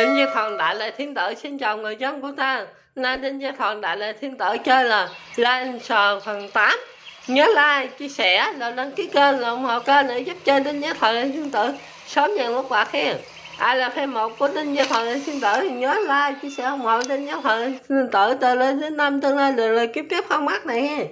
Đinh Như Thần Đại Lệ Thiên Tử xin chào người dân của ta. Nay Đinh Như Thần Đại Lệ Thiên Tử chơi là Lan Sờ phần 8 Nhớ like, chia sẻ, rồi đăng ký kênh, là ủng hộ kênh để giúp chơi Đinh Như Thần Đại Lệ Thiên Tử Sớm nhận lúc bạc hen Ai là fan một của Đinh Như Thần Đại Lệ Thiên Tử thì nhớ like, chia sẻ, ủng hộ Đinh Như Thần Đại Lệ Thiên Tử. Từ lên đến năm tương lai được lời kiếp tiếp không mắc này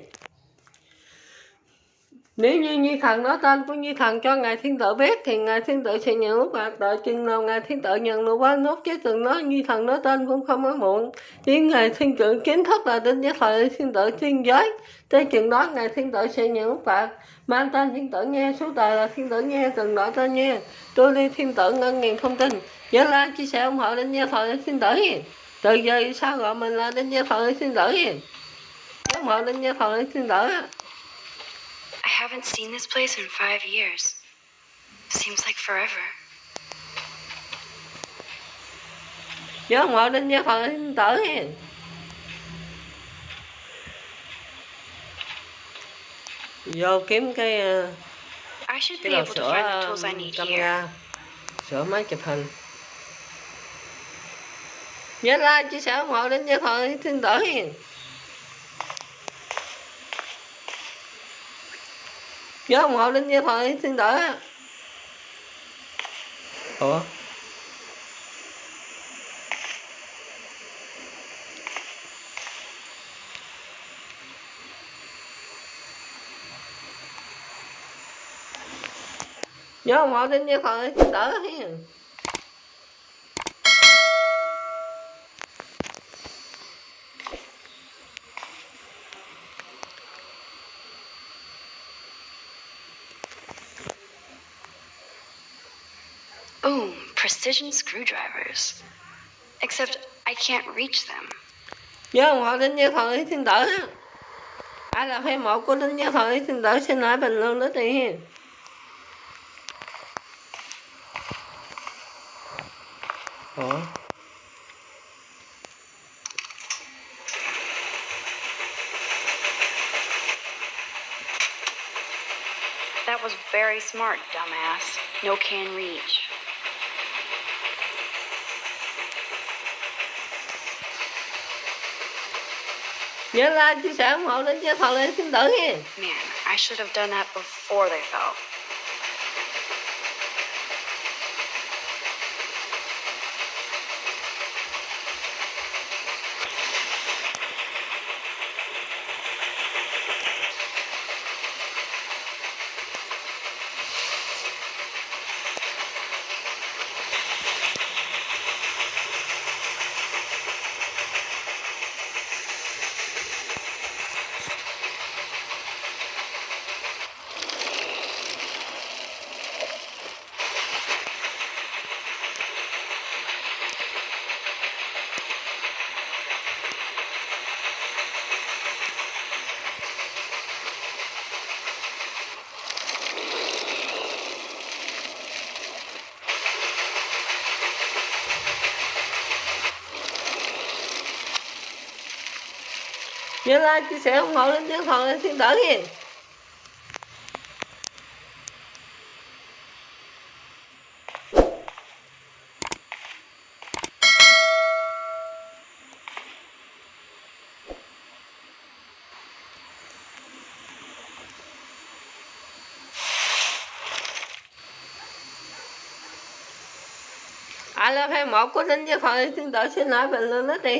nếu như Nhi Thần nói tên của Nhi Thần cho Ngài Thiên Tử biết thì Ngài Thiên Tử sẽ nhận lúc bạc đợi chừng nào Ngài Thiên Tử nhận được qua nốt chứ từng nói Nhi Thần nói tên cũng không có muộn. chỉ Ngài Thiên Tử kiến thức là đến giới thời Thiên Tử thiên giới. Tới chừng đó Ngài Thiên Tử sẽ nhận lúc bạc. Mang tên Thiên Tử nghe, số tờ là Thiên Tử nghe, từng nói tên nghe. Tôi đi Thiên Tử ngân ngàn thông tin. Nhớ like, chia sẻ ủng hộ đến giới thời Thiên Tử. Từ giờ sao gọi mình là đến giới thời Thiên Tử. ủng hộ đến giới thời Thiên Tử. I haven't seen this place in five years. Seems like forever. nhớ ngồi đến nhớ phần tử hen vô kiếm cái ờ, I should cái be đầu able to sữa find the tools I need here. camera sửa máy chụp hình nhớ like chia sẻ ủng hộ đến nhớ phần thiên tử hen nhớ ủng hộ đến nhớ phần thiên tử ủa? Nhớ ủng hộ đến nhớ phần thiên tử precision screwdrivers. Except I can't reach them. ủng hộ đến như thần thiên tử á. ai là fan một của đến như thần thiên tử xin hỏi bình That was very smart, dumbass. No can reach. Man, I should have done that before they fell. Nhớ like chia sẻ ủng hộ đến tiếng thần thiên tử đỡ ai là love him. I'll go to the thiên tử xin hỏi bình luận đó thì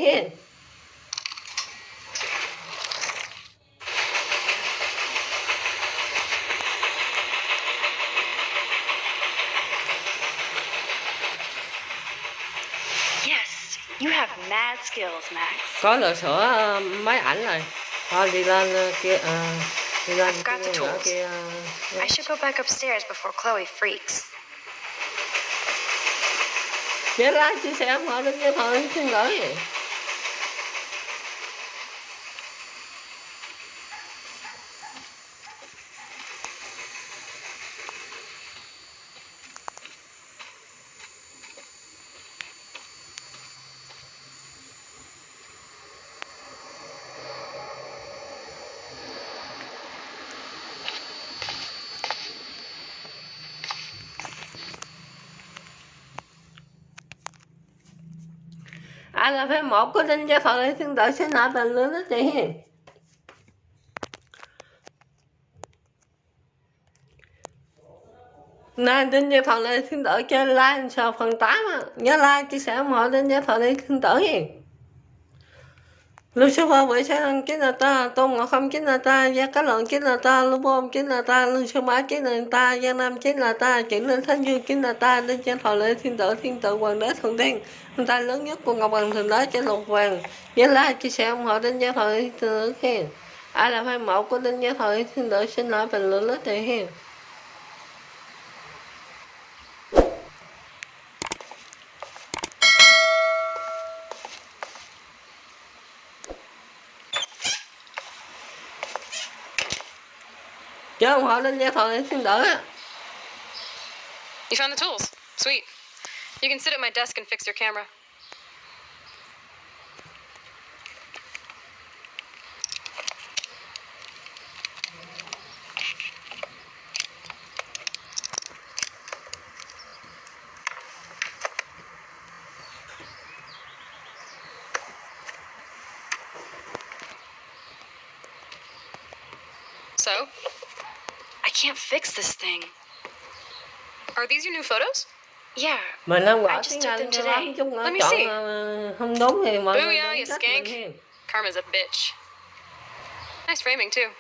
you have mad skills, Max. có lựa sửa ờ, máy ảnh rồi thôi đi lên ờ, kia ờ, đi lên I've got kia the tools. kia ờ, I should go back upstairs before Chloe freaks. nhớ like chia sẻ ủng hộ đến như thần thiên tử ai là fan một của Linh Gia Phật để tương tự xin lại bình luận đó chị. Nên tin Đinh Gia Thọ Lê Thiên cho like sao phần 8 Nhớ like, chia sẻ ủng hộ Đinh Gia Thọ Lê Thiên Tử. Lucifer vậy sẽ ăn là ta, Tôn Ngọc Không chính là ta, Gia Cá Lượng chính là ta, Lưu Bom chính là ta, Lưu Sư Bá chính là ta, Gia Nam chính là ta, Chuyển Linh Thánh Dương chính là ta, đến Trang Thọ Lễ Thiên Tử Thiên Tử Hoàng Đế Thượng Tiên, Ông ta lớn nhất của Ngọc Hoàng Thượng Đế trên lục vàng. Nhớ La chia sẻ ủng hộ đến gia Thọ Lễ Thiên Tử khen. Ai là fan mẫu của đến gia Thọ Lễ Thiên Tử xin lỗi bình luận lớp thể hiện. You found the tools. Sweet. You can sit at my desk and fix your camera. So, can't fix this thing. are these your new photos? Yeah, Mình không I just tiếng took Anh them cho today. lắm, chung Let me chọn see. ờ, không đúng thì mọi người Booyah, you skank. Karma's a bitch. Nice framing, too.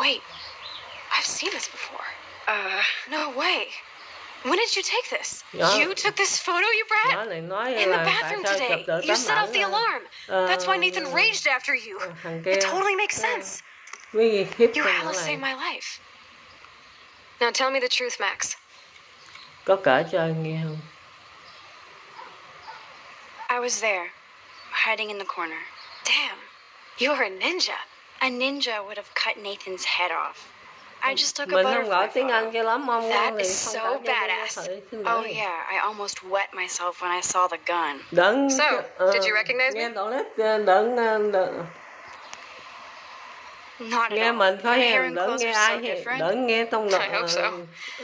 Wait, I've seen this before. uh, No way. When did you take this? Yeah. You took this photo, you brat? Nói nói In the bathroom today. You set off the alarm. That's why Nathan raged after you. It totally makes sense. Với gì hiếp You con hella nữa saved my life. Now tell me the truth, Max. có kể cho anh nghe không I was there, hiding in the corner. Damn, you're a ninja. A ninja would have cut Nathan's head off. I just took a mình không gọi butterfly tiếng Anh photo. cho lắm mong That ngon thì is không so kể cho Đinh Gia badass. Thọ Lễ Thiên Oh yeah, I almost wet myself when I saw the gun. đừng So, ờ, did you recognize nghe me? đoạn lết đừng đừng, đừng Not nghe mình thôi đừng clothes nghe ai so đừng nghe tông I hope so.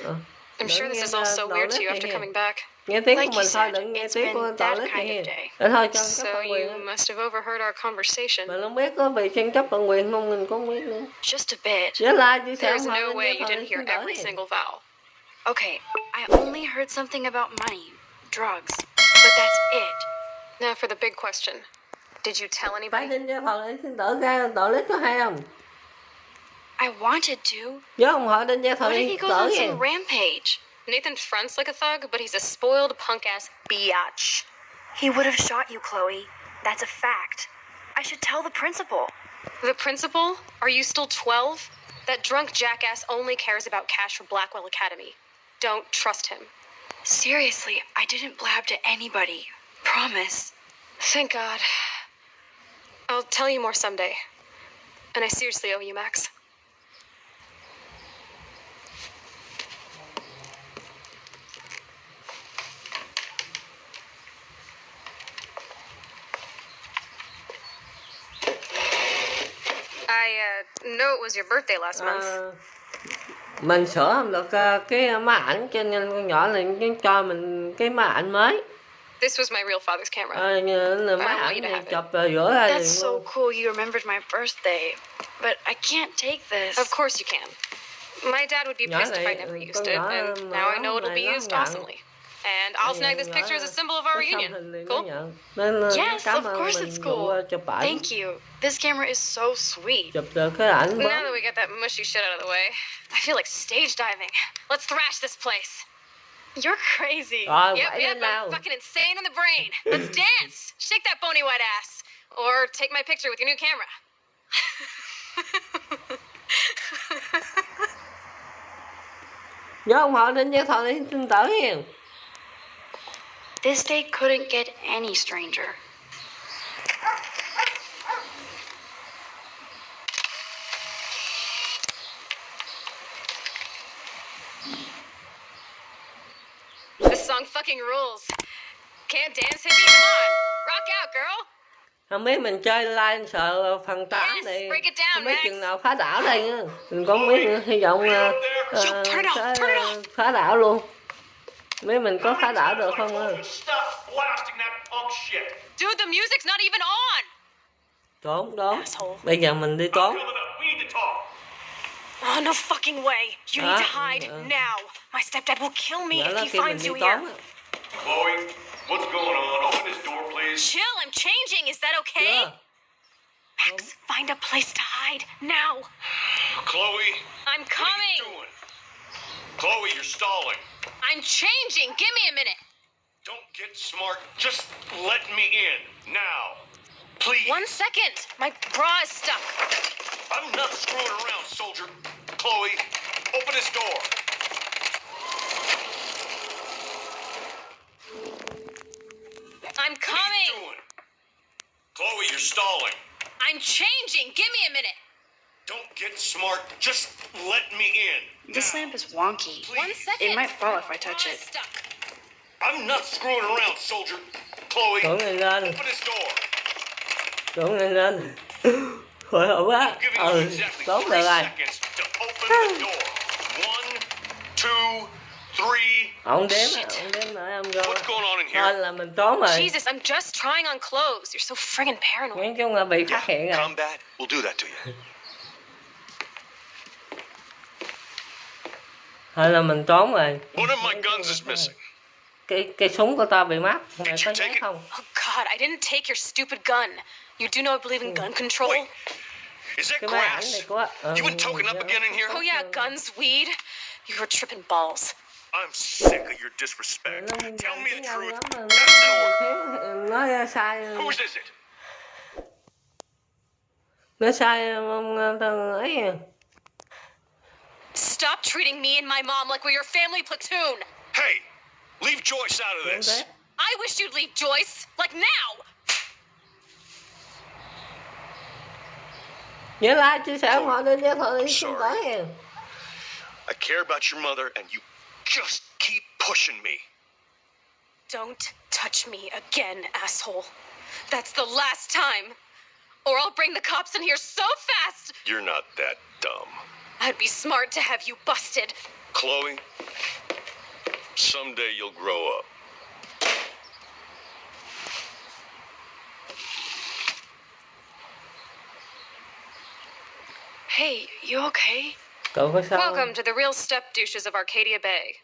ờ, I'm sure this nghe is all so weird to you after coming back. nghe tiếng Like của mình thôi đừng nghe tiếng của of hen day. để thôi cho So you quyền must have overheard our conversation. mình không biết có bị tranh chấp bản quyền không mình cũng biết nữa Just a bit. nhớ like chia sẻ There's no way you didn't hear every single vowel. Okay, I only heard something about money, drugs, but that's it. Now for the big question. Did you tell phải anybody? Đinh Gia Thọ Lễ Thiên Tử ra tội lết có hay không I wanted to. nhớ ủng hộ Đinh Gia Thọ What if he Thiên goes on Tử some rampage? Nathan fronts like a thug, but he's a spoiled punk ass biatch. He would have shot you, Chloe. That's a fact. I should tell the principal. The principal? Are you still 12? That drunk jackass only cares about cash for Blackwell Academy. Don't trust him. Seriously, I didn't blab to anybody. Promise. Thank God. I'll tell you more someday. And I seriously owe you, Max. I uh, know it was your birthday last month. Ờ, mình sửa không được ờ, cái máy ảnh cho nên con nhỏ này cho mình cái máy ảnh mới This was my real father's camera. ờ, như là máy want ảnh you to have it. chụp rửa ra That's so cool you remembered my birthday. But I can't take this. Of course you can. My dad would be pissed if I never used it, and now I know it'll be nó used nhận. awesomely. And I'll snag this picture as a symbol of our reunion. hình thì nó Cool? Yes, of course it's cool. ờ, chụp ảnh Thank you. This camera is so sweet. chụp được cái ảnh Now that we got that mushy shit out of the way, I feel like stage diving. Let's thrash this place. You're crazy. Yep, yep, I'm fucking insane in the brain. Let's dance. Shake that bony white ass. Or take my picture with your new camera. nhớ ủng hộ Đinh Gia Thọ Lễ Thiên Tử hiền This day couldn't get any stranger. This song fucking rules. Can't dance, hippie? Come on. Rock out, girl. không biết mình chơi live sợ phần 8 Yes, thì break it down, không biết Max. chừng nào phá đảo đây nữa mình có biết nữa, hy vọng ờ, ờ, Yo, it off, sẽ turn it off. phá đảo luôn mấy mình có phá đảo được không shit. Dude, the music's not even on! trốn Asshole. bây giờ mình đi trốn coming. Oh, no fucking way. You need to hide uh. now. My stepdad will kill me nhớ if he finds you here. Chloe, what's going on? Open this door, please. Chill, I'm changing. Is that okay? chưa Max, find a place to hide now. Chloe, I'm what are coming. you doing? Chloe, you're stalling. I'm changing. Give me a minute. Don't get smart. Just let me in now. Please. One second. My bra is stuck. I'm not screwing around, soldier. Chloe, open this door. I'm coming. What are you doing? Chloe, you're stalling. I'm changing. Give me a minute. Don't get smart. Just let me in. This now. lamp is wonky. Please. One second. It might fall if I touch Bra it. is stuck. I'm not screwing around, soldier. Chloe, trốn lên lên open this door. trốn lên lên hồi hộp quá I'm giving you ừ exactly trốn three rồi seconds to open the door. One, two, three. ông đếm Shit. ông đếm lại ông rồi What's going on in thôi here? là mình trốn rồi Jesus, I'm just trying on clothes. You're so friggin' paranoid. nói chung là bị phát hiện rồi Combat will do that to you. thôi là mình trốn rồi One of my guns is missing. cái cái súng của tao bị mất mày có it? không Oh God, I didn't take your stupid gun. You do know I believe in gun control? Wait, is that cái máy ảnh này grass? của ờ, You been token up again in here? Oh yeah, guns, weed. You were tripping balls. I'm sick of your disrespect. Tell me the truth. That's an nó order. Whose is it? nó sai ông thằng ấy à. Stop treating me and my mom like we're your family platoon. Hey, leave Joyce out of this. thế. I wish you'd leave Joyce, like now. nhớ like chia sẻ ủng hộ kênh cho thôi xin Sorry. I care about your mother, and you just keep pushing me. Don't touch me again, asshole. That's the last time. Or I'll bring the cops in here so fast, You're not that dumb. I'd be smart to have you busted. Chloe, someday you'll grow up. Hey, you okay? cậu có sao Welcome to the real step douches of Arcadia Bay.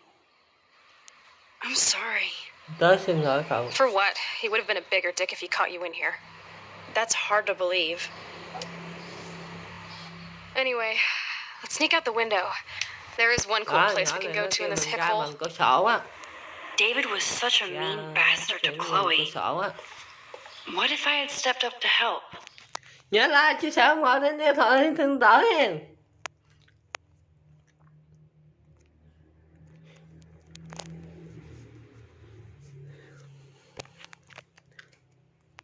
I'm sorry. tớ xin lỗi cậu For what? He would have been a bigger dick if he caught you in here. That's hard to believe. Anyway, let's sneak out the window. There is one cool place we can go to in this hip hole. bằng cửa sổ á David was such a Dạ, mean bastard to Chloe. What if I had stepped up to help? nhớ like chia sẻ ủng hộ kênh cho thôi xin lỗi nha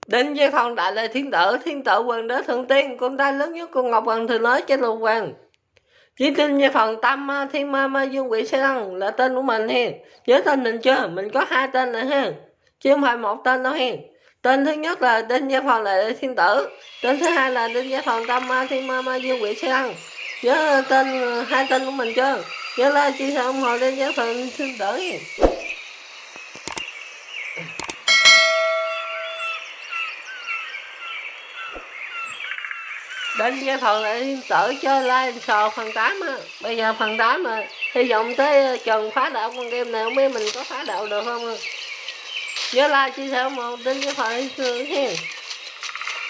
Đinh Giai Phong đại là thiên tử, thiên tử quần đế thượng tiên, con trai lớn nhất của Ngọc Hoàng thường nói trên lục hoàng. Chỉ tin Giai Phong tâm à, thiên ma ma dương quỷ sai lăng là tên của mình hen. Nhớ tên mình chưa? Mình có hai tên này hen. Chứ không phải một tên đâu hen. Tên thứ nhất là Đinh gia Phong là thiên tử. Tên thứ hai là Đinh gia Phong tâm ma thiên ma ma dương quỷ sai lăng Nhớ tên à, hai tên của mình chưa? Nhớ là chia sẻ ủng hộ Đinh gia Phong thiên tử đến cái phần lại tự chơi live sò phần 8 á bây giờ phần 8 mà hy vọng tới trần phá đạo con game này không biết mình có phá đạo được không nhớ like chia sẻ một đến cái phần xưa hen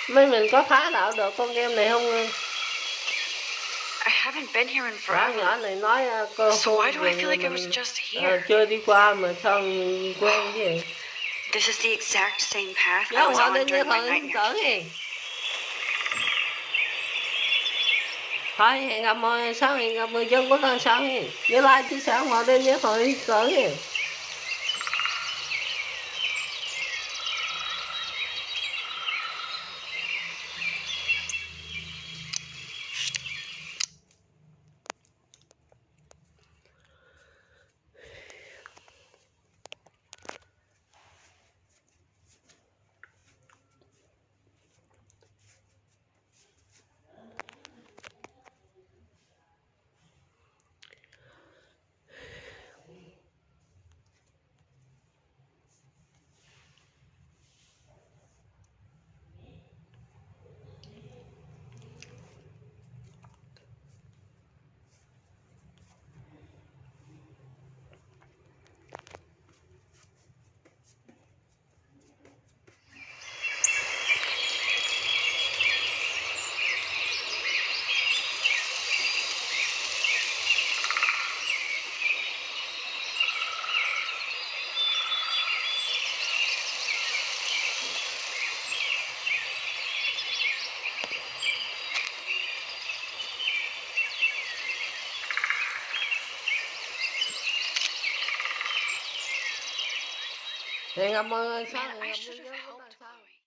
mấy mình có phá đạo được con game này không I haven't been here in forever. nhỏ này nói cô So why do I feel like I was just ờ, here? chưa đi qua mà sao quen vậy This is the exact same path I was on during my nightmare. tử hen thôi hẹn gặp mọi sáng hẹn gặp người dân của con sáng nhớ like chia sẻ đêm nhớ thôi cỡ Saya enggak.